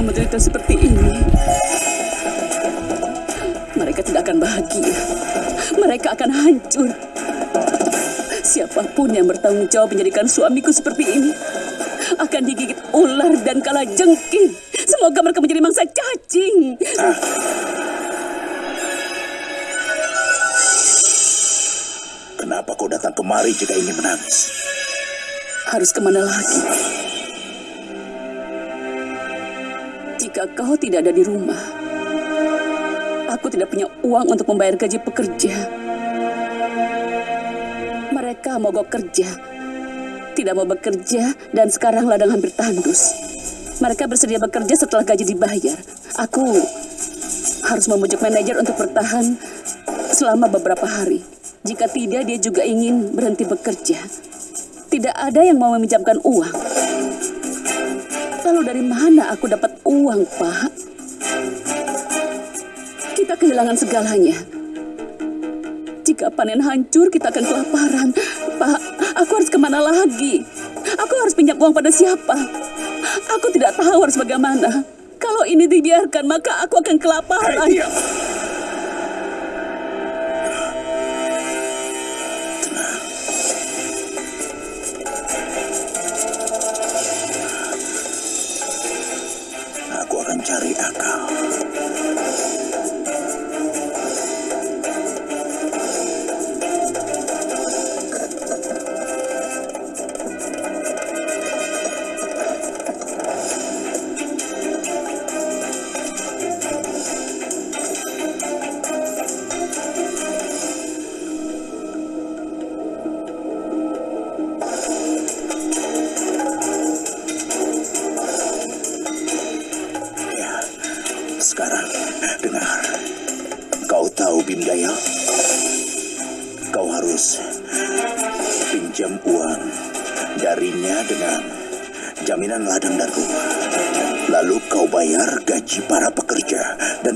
mereka menderita seperti ini, mereka tidak akan bahagia. Mereka akan hancur. Siapa pun yang bertanggung jawab menjadikan suamiku seperti ini akan digigit ular dan kala jengking. Semoga mereka menjadi mangsa cacing. Kenapa kau datang kemari jika ingin menangis? Harus ke mana lagi? Jika kau tidak ada di rumah, aku tidak punya uang untuk membayar gaji pekerja. Mereka mogok kerja, tidak mau bekerja, dan sekarang ladang hampir tandus. Mereka bersedia bekerja setelah gaji dibayar. Aku harus memujuk manajer untuk bertahan selama beberapa hari. Jika tidak, dia juga ingin berhenti bekerja. Tidak ada yang mau meminjamkan uang. Lalu dari mana aku dapat uang, Pak? Kita kehilangan segalanya. Jika panen hancur, kita akan kelaparan. Pak, aku harus ke mana lagi? Aku harus pinjam uang pada siapa? Aku tidak tahu harus bagaimana. Kalau ini dibiarkan, maka aku akan kelaparan. Diam!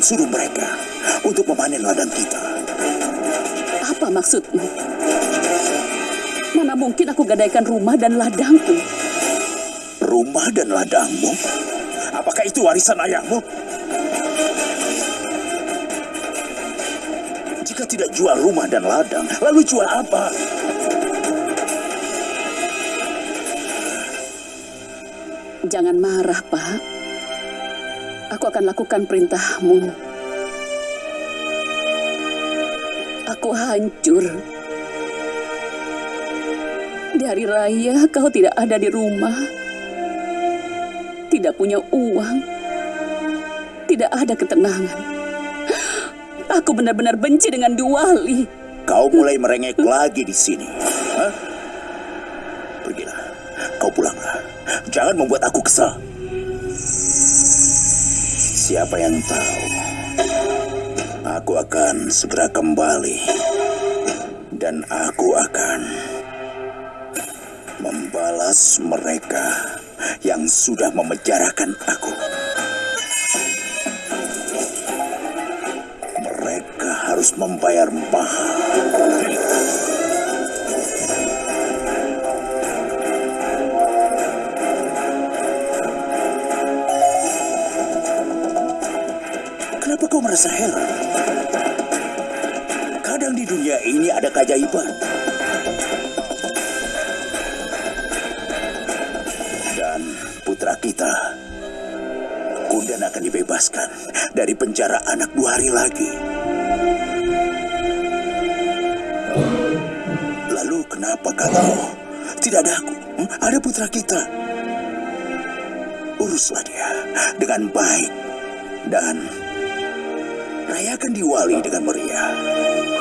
Suruh mereka untuk memanen ladang kita. Apa maksudmu? Mana mungkin aku gadaikan rumah dan ladangku? Rumah dan ladangmu? Apakah itu warisan ayahmu? Jika tidak jual rumah dan ladang, lalu jual apa? Jangan marah, Pak. Aku akan lakukan perintahmu. Aku hancur. Di hari raya kau tidak ada di rumah. Tidak punya uang. Tidak ada ketenangan. Aku benar-benar benci dengan Duali. Kau mulai merengek lagi di sini. Hah? Pergilah. Kau pulanglah. Jangan membuat aku kesal. Siapa yang tahu? Aku akan segera kembali. Dan aku akan membalas mereka yang sudah memenjarakan aku. Mereka harus membayar mahal. Merasa heran? Kadang di dunia ini ada keajaiban. Dan putra kita, Kundan akan dibebaskan dari penjara anak dua hari lagi. Lalu kenapa kalau tidak ada aku? Hmm? Ada putra kita. Uruslah dia dengan baik dan rayakan Diwali dengan meriah.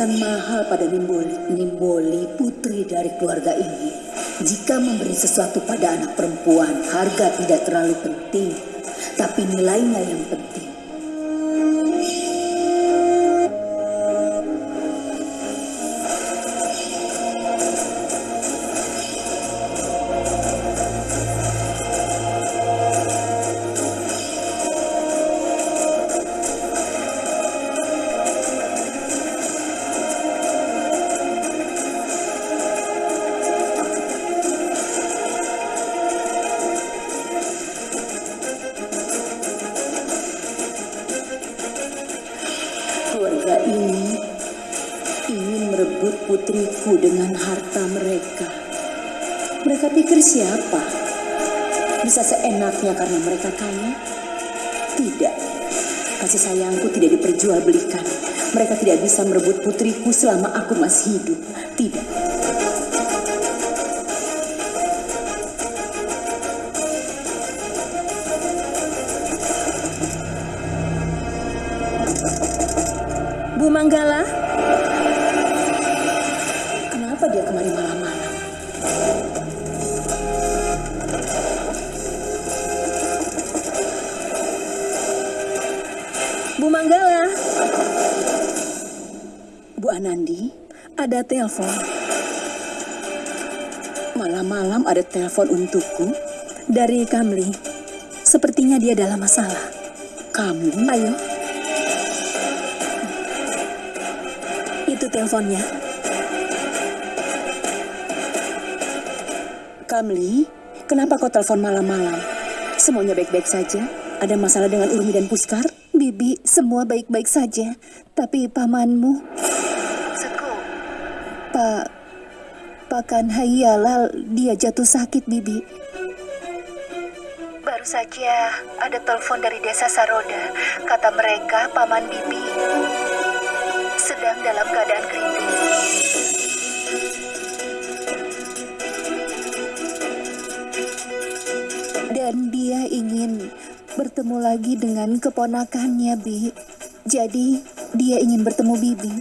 Perhiasan mahal pada Nimboli. Nimboli putri dari keluarga ini. Jika memberi sesuatu pada anak perempuan, harga tidak terlalu penting. Tapi nilainya yang penting. Mereka pikir siapa? Bisa seenaknya karena mereka kaya? Tidak. Kasih sayangku tidak diperjualbelikan. Mereka tidak bisa merebut putriku selama aku masih hidup. Tidak. Bu Anandi, ada telepon. Malam-malam ada telepon untukku dari Kamli. Sepertinya dia dalam masalah. Kamli? Ayo. Itu teleponnya. Kamli, kenapa kau telepon malam-malam? Semuanya baik-baik saja? Ada masalah dengan Urmi dan Puskar? Bibi, semua baik-baik saja. Tapi pamanmu... Seku. Pak... Pak Kanhayalal, dia jatuh sakit, Bibi. Baru saja ada telepon dari desa Saroda. Kata mereka, paman Bibi sedang dalam keadaan kritis. Bertemu lagi dengan keponakannya, Bi. Jadi, dia ingin bertemu Bibi.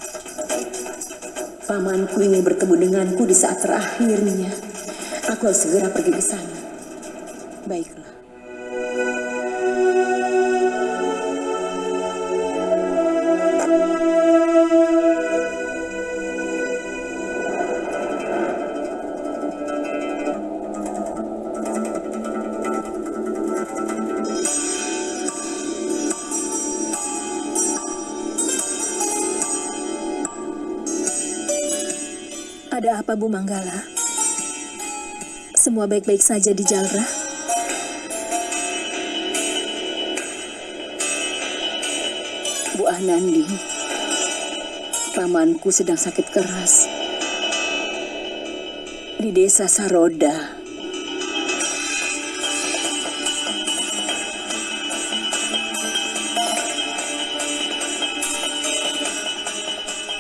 Pamanku ingin bertemu denganku di saat terakhirnya. Aku harus segera pergi ke sana. Apa Bu Manggala? Semua baik-baik saja di Jalra? Bu Anandi, pamanku sedang sakit keras. Di desa Saroda.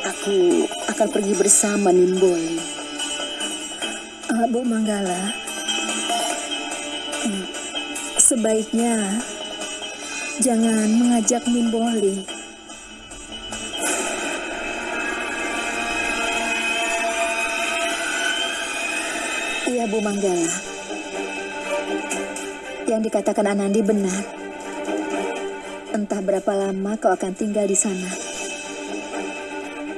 Aku akan pergi bersama Nimboli. Bu Manggala, hmm, sebaiknya jangan mengajak Nimboli. Iya, Bu Manggala. Yang dikatakan Anandi benar. Entah berapa lama kau akan tinggal di sana.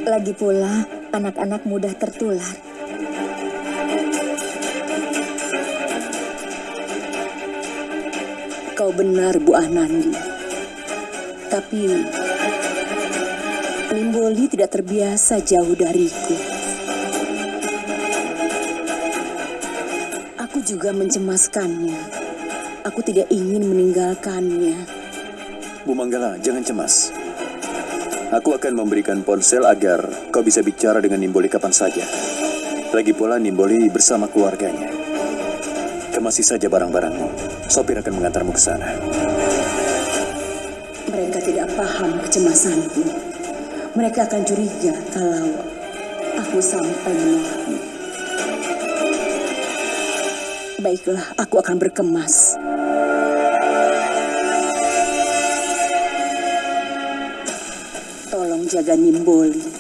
Lagi pula, anak-anak mudah tertular. Kau benar, Bu Anandi. Tapi, Nimboli tidak terbiasa jauh dariku. Aku juga mencemaskannya. Aku tidak ingin meninggalkannya. Bu Manggala, jangan cemas. Aku akan memberikan ponsel agar kau bisa bicara dengan Nimboli kapan saja. Lagi pula Nimboli bersama keluarganya. Kemasi saja barang-barangmu. Sopir akan mengantarmu ke sana. Mereka tidak paham kecemasanku. Mereka akan curiga kalau aku sampai menolakmu. Baiklah, aku akan berkemas. Tolong jaga Nimboli.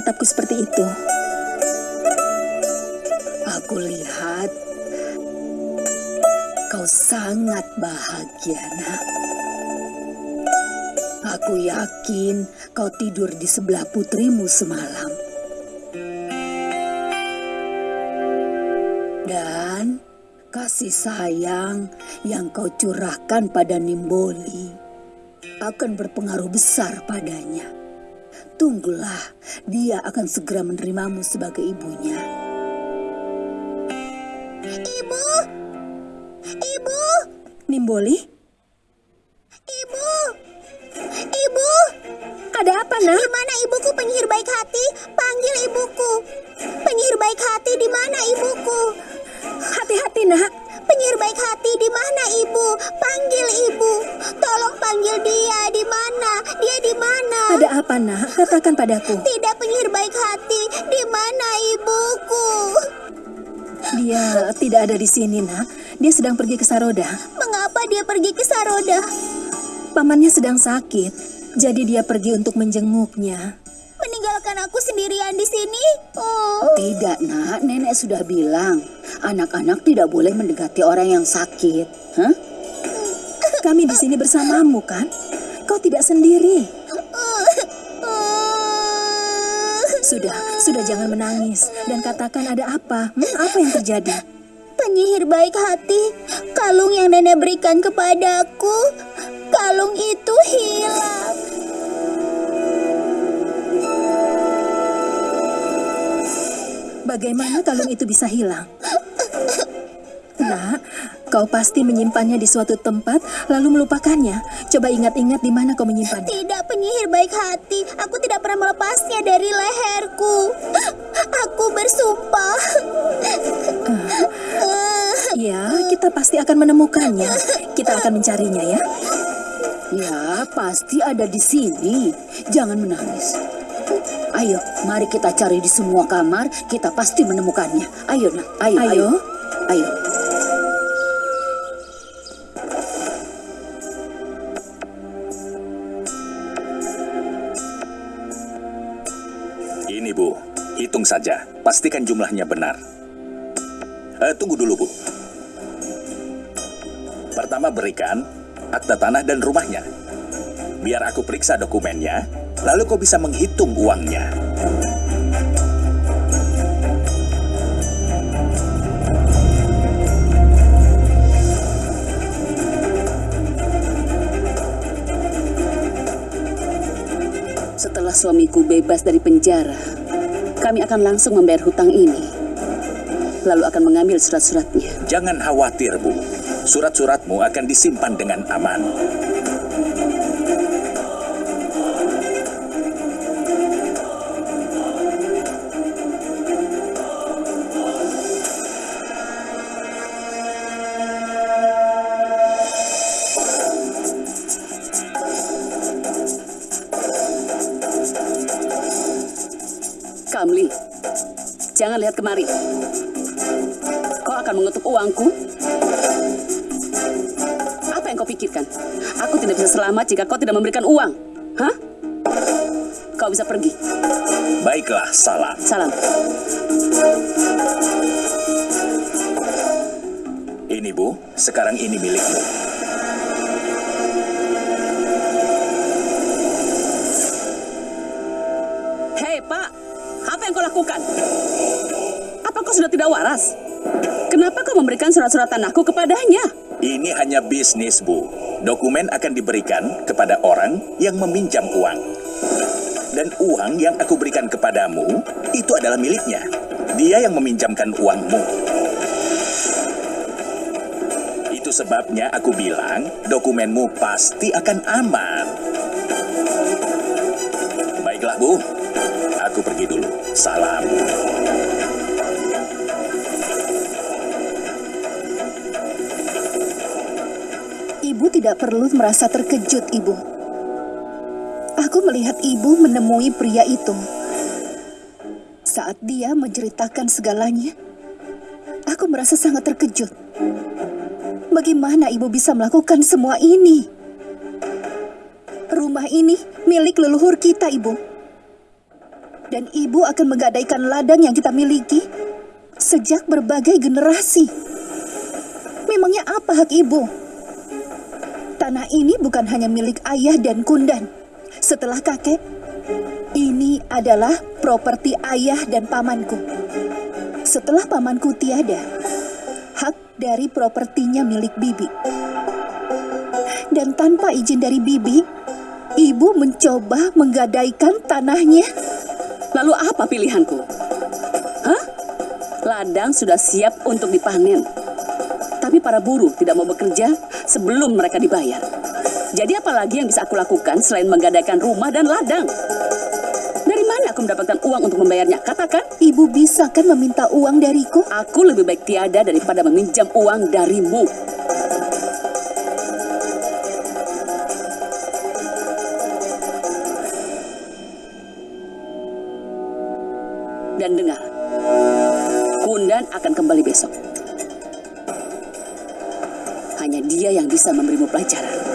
Menatapku seperti itu? Aku lihat kau sangat bahagia, nak. Aku yakin kau tidur di sebelah putrimu semalam. Dan kasih sayang yang kau curahkan pada Nimboli akan berpengaruh besar padanya. Tunggulah, dia akan segera menerimamu sebagai ibunya. Ibu! Ibu! Nimboli? Ibu! Ibu! Ada apa, nak? Di mana ibuku penyihir baik hati? Panggil ibuku. Apa, nak? Katakan padaku. Tidak penyihir baik hati. Di mana ibuku? Dia tidak ada di sini, nak. Dia sedang pergi ke Saroda. Mengapa dia pergi ke Saroda? Pamannya sedang sakit, jadi dia pergi untuk menjenguknya. Meninggalkan aku sendirian di sini? Oh. Tidak, nak. Nenek sudah bilang, anak-anak tidak boleh mendekati orang yang sakit. Hah? Kami di sini bersamamu, kan? Kau tidak sendiri. Sudah, sudah jangan menangis dan katakan ada apa? Hmm, apa yang terjadi? Penyihir baik hati, kalung yang nenek berikan kepadaku, kalung itu hilang. Bagaimana kalung itu bisa hilang? Nak, kau pasti menyimpannya di suatu tempat lalu melupakannya. Coba ingat-ingat di mana kau menyimpannya. Tidak penyihir baik hati, aku tidak pernah melepasnya dari leherku. Aku bersumpah. Ya, kita pasti akan menemukannya. Kita akan mencarinya ya. Ya, pasti ada di sini. Jangan menangis. Ayo, mari kita cari di semua kamar. Kita pasti menemukannya. Ayo, nak. Ayo, ayo. Ayo. Ayo. Pastikan jumlahnya benar. Eh, tunggu dulu Bu. Pertama berikan akta tanah dan rumahnya. Biar aku periksa dokumennya, lalu kau bisa menghitung uangnya. Setelah suamiku bebas dari penjara, kami akan langsung membayar hutang ini. Lalu akan mengambil surat-suratnya. Jangan khawatir Bu, surat-suratmu akan disimpan dengan aman. Jangan lihat kemari. Kau akan mengetuk uangku? Apa yang kau pikirkan? Aku tidak bisa selamat jika kau tidak memberikan uang. Hah? Kau bisa pergi. Baiklah, salam. Salam. Ini Bu, sekarang ini milikmu. Tidak waras? Kenapa kau memberikan surat-surat tanahku kepadanya? Ini hanya bisnis, Bu. Dokumen akan diberikan kepada orang yang meminjam uang. Dan uang yang aku berikan kepadamu, itu adalah miliknya. Dia yang meminjamkan uangmu. Itu sebabnya aku bilang, dokumenmu pasti akan aman. Baiklah, Bu. Aku pergi dulu. Salam. Ibu tidak perlu merasa terkejut, Ibu. Aku melihat Ibu menemui pria itu. Saat dia menceritakan segalanya, aku merasa sangat terkejut. Bagaimana ibu bisa melakukan semua ini? Rumah ini milik leluhur kita, ibu. Dan ibu akan menggadaikan ladang yang kita miliki sejak berbagai generasi. Memangnya apa hak ibu? Tanah ini bukan hanya milik ayah dan kundan. Setelah kakek, ini adalah properti ayah dan pamanku. Setelah pamanku tiada, hak dari propertinya milik bibi. Dan tanpa izin dari bibi, ibu mencoba menggadaikan tanahnya. Lalu apa pilihanku? Hah? Ladang sudah siap untuk dipanen. Tapi para buruh tidak mau bekerja sebelum mereka dibayar. Jadi apalagi yang bisa aku lakukan selain menggadaikan rumah dan ladang? Dari mana aku mendapatkan uang untuk membayarnya? Katakan. Ibu bisa kan meminta uang dariku? Aku lebih baik tiada daripada meminjam uang darimu. Dan dengar, Kundan akan kembali besok. Dia yang bisa memberimu pelajaran.